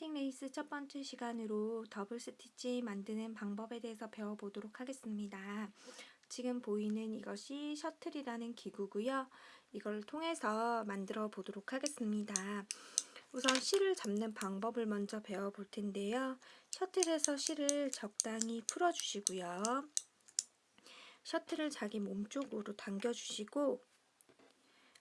태팅 레이스 첫 번째 시간으로 더블 스티치 만드는 방법에 대해서 배워보도록 하겠습니다. 지금 보이는 이것이 셔틀이라는 기구고요. 이걸 통해서 만들어 보도록 하겠습니다. 우선 실을 잡는 방법을 먼저 배워볼 텐데요. 셔틀에서 실을 적당히 풀어주시고요. 셔틀을 자기 몸쪽으로 당겨주시고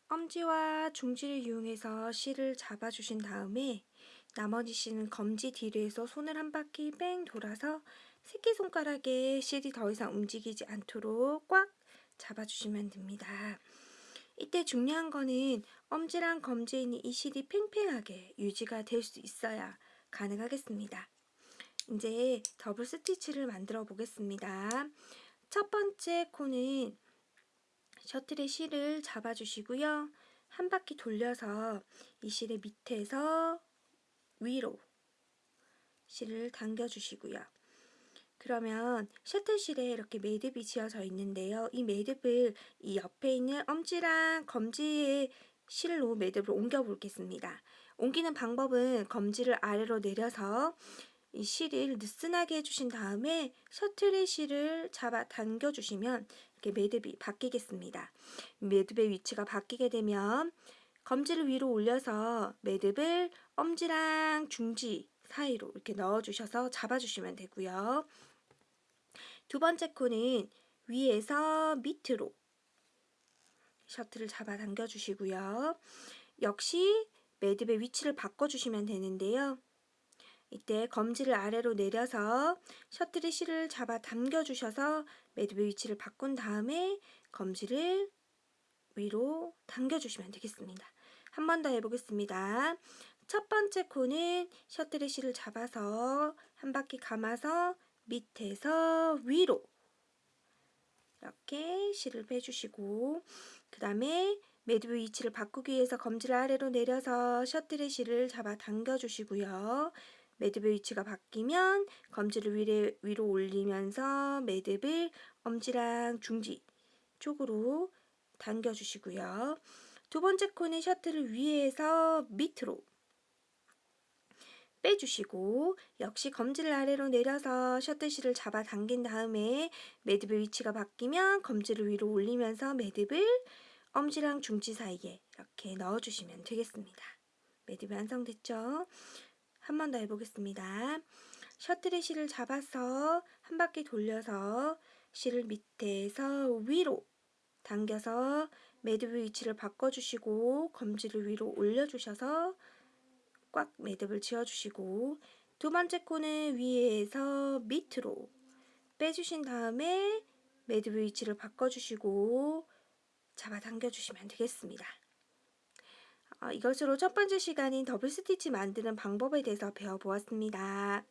엄지와 중지를 이용해서 실을 잡아주신 다음에 나머지 씨는 검지 뒤로해서 손을 한 바퀴 뺑 돌아서 새끼손가락에 실이 더 이상 움직이지 않도록 꽉 잡아주시면 됩니다. 이때 중요한 거는 엄지랑 검지에 있는 이 실이 팽팽하게 유지가 될 수 있어야 가능하겠습니다. 이제 더블 스티치를 만들어 보겠습니다. 첫 번째 코는 셔틀의 실을 잡아주시고요. 한 바퀴 돌려서 이 실의 밑에서 위로 실을 당겨주시고요. 그러면 셔틀실에 이렇게 매듭이 지어져 있는데요. 이 매듭을 이 옆에 있는 엄지랑 검지의 실로 매듭을 옮겨 보겠습니다. 옮기는 방법은 검지를 아래로 내려서 이 실을 느슨하게 해주신 다음에 셔틀의 실을 잡아 당겨주시면 이렇게 매듭이 바뀌겠습니다. 매듭의 위치가 바뀌게 되면 검지를 위로 올려서 매듭을 엄지랑 중지 사이로 이렇게 넣어주셔서 잡아주시면 되고요. 두 번째 코는 위에서 밑으로 셔틀을 잡아 당겨 주시고요. 역시 매듭의 위치를 바꿔주시면 되는데요. 이때 검지를 아래로 내려서 셔틀의 실을 잡아 당겨 주셔서 매듭의 위치를 바꾼 다음에 검지를 위로 당겨 주시면 되겠습니다. 한 번 더 해보겠습니다. 첫 번째 코는 실을 잡아서 한 바퀴 감아서 밑에서 위로 이렇게 실을 빼주시고 그 다음에 매듭의 위치를 바꾸기 위해서 검지를 아래로 내려서 셔틀의 실을 잡아 당겨주시고요. 매듭의 위치가 바뀌면 검지를 위로, 위로 올리면서 매듭을 엄지랑 중지 쪽으로 당겨주시고요. 두 번째 코는 셔틀을 위에서 밑으로 빼주시고 역시 검지를 아래로 내려서 셔틀실을 잡아 당긴 다음에 매듭의 위치가 바뀌면 검지를 위로 올리면서 매듭을 엄지랑 중지 사이에 이렇게 넣어주시면 되겠습니다. 매듭이 완성됐죠? 한 번 더 해보겠습니다. 셔틀의 실을 잡아서 한 바퀴 돌려서 실을 밑에서 위로 당겨서 매듭의 위치를 바꿔주시고 검지를 위로 올려주셔서 꽉 매듭을 지어주시고 두 번째 코는 위에서 밑으로 빼주신 다음에 매듭의 위치를 바꿔주시고 잡아당겨주시면 되겠습니다. 어, 이것으로 첫 번째 시간인 더블 스티치 만드는 방법에 대해서 배워보았습니다.